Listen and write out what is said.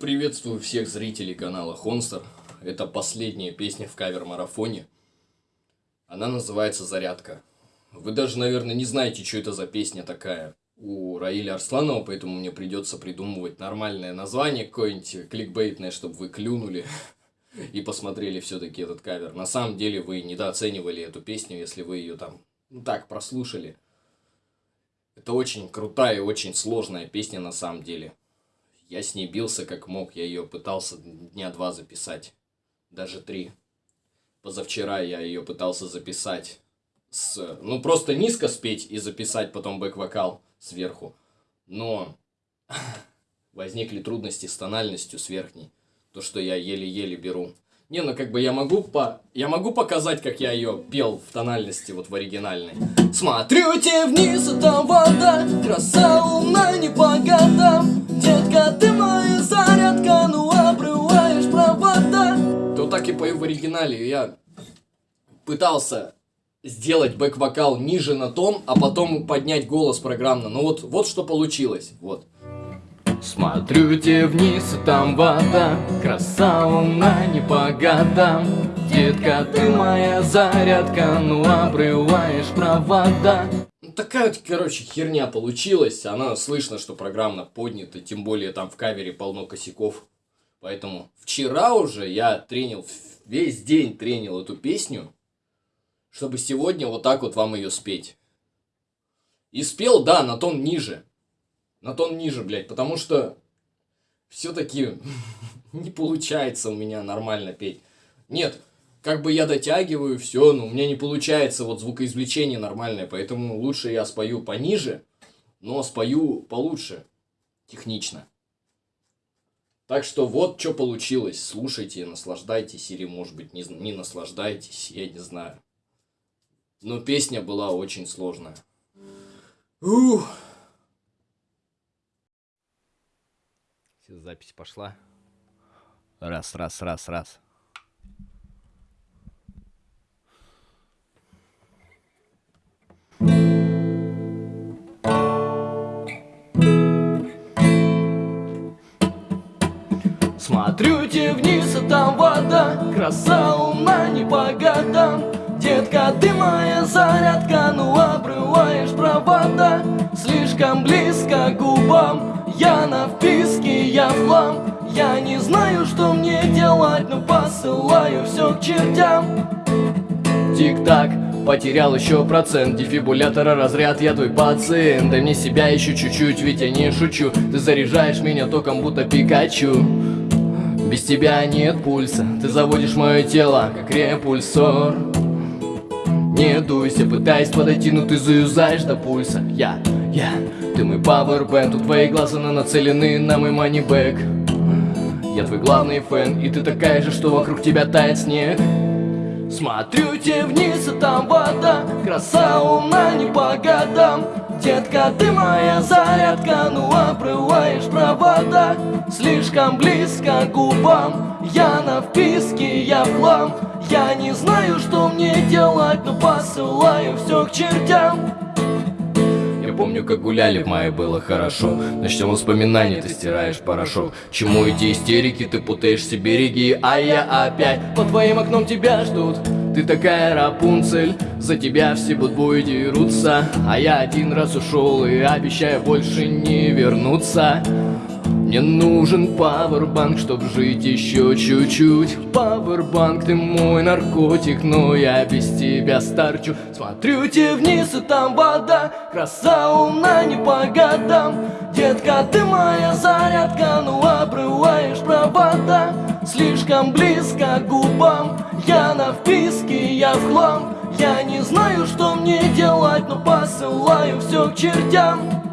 Приветствую всех зрителей канала Хонстер. Это последняя песня в кавер-марафоне. Она называется «Зарядка». Вы даже, наверное, не знаете, что это за песня такая у Раиля Арсланова, поэтому мне придется придумывать нормальное название какое-нибудь кликбейтное, чтобы вы клюнули и посмотрели все-таки этот кавер. На самом деле вы недооценивали эту песню, если вы ее там ну, так прослушали. Это очень крутая и очень сложная песня на самом деле. Я с ней бился как мог, я ее пытался дня два записать, даже три. Позавчера я ее пытался записать с, ну просто низко спеть и записать потом бэк-вокал сверху. Но возникли трудности с тональностью с верхней, то что я еле-еле беру. Не, ну как бы я могу по... Я могу показать, как я ее пел в тональности вот в оригинальной. Смотрю тебе вниз, там вода, краса луна не по годам. Детка, ты моя зарядка, ну обрываешь провода. То так и пою в оригинале. Я пытался сделать бэк-вокал ниже на том, а потом поднять голос программно. Ну вот, вот что получилось. Вот. Смотрю тебе вниз, и там вода Краса луна не по годам Детка, ты моя зарядка Ну обрываешь провода. Ну, Такая вот, короче, херня получилась. Она слышно, что программно поднята Тем более там в кавере полно косяков. Поэтому вчера уже я тренил Весь день тренил эту песню Чтобы сегодня вот так вот вам ее спеть. И спел, да, на тон ниже на тон ниже, блядь, потому что все-таки не получается у меня нормально петь. Нет, как бы я дотягиваю все, но у меня не получается вот звукоизвлечение нормальное, поэтому лучше я спою пониже, но спою получше, технично. Так что вот что получилось. Слушайте, наслаждайтесь или, может быть, не, не наслаждайтесь, я не знаю. Но песня была очень сложная. Ух. Запись пошла. Раз, раз, раз, раз. Смотрю тебе вниз, а там вода Краса луна не по годам Детка, ты моя зарядка Ну обрываешь провода Слишком близко к губам я на вписке, Я не знаю, что мне делать, но посылаю все к чертям. Тик-так, потерял еще процент Дефибулятора разряд, я твой пациент. Дай мне себя еще чуть-чуть, ведь я не шучу. Ты заряжаешь меня током, будто Пикачу. Без тебя нет пульса Ты заводишь мое тело, как репульсор. Не дуйся, пытаясь подойти, но ты заюзаешь до пульса. Я, я ты мой пауэрбэнд, тут твои глаза нацелены на мой манибэк Я твой главный фэн, и ты такая же, что вокруг тебя тает снег. Смотрю тебе вниз, а там вода Краса луна не по годам. Детка, ты моя зарядка Ну обрываешь провода. Слишком близко к губам Я на вписке, я в хлам. Я не знаю, что мне делать Но посылаю все к чертям помню, как гуляли в мае, было хорошо. Начнем воспоминания, ты стираешь порошок. Чему эти истерики, ты путаешь все береги. А я опять под твоим окном тебя ждут. Ты такая Рапунцель, за тебя все будбои дерутся. А я один раз ушел и обещаю больше не вернуться мне нужен пауэрбанк, чтоб жить еще чуть-чуть. Пауэрбанк, ты мой наркотик, но я без тебя старчу. Смотрю тебе вниз, и там вода, краса луна не по годам. Детка, ты моя зарядка, ну обрываешь провода. Слишком близко к губам, я на вписке, я в хлам. Я не знаю, что мне делать, но посылаю все к чертям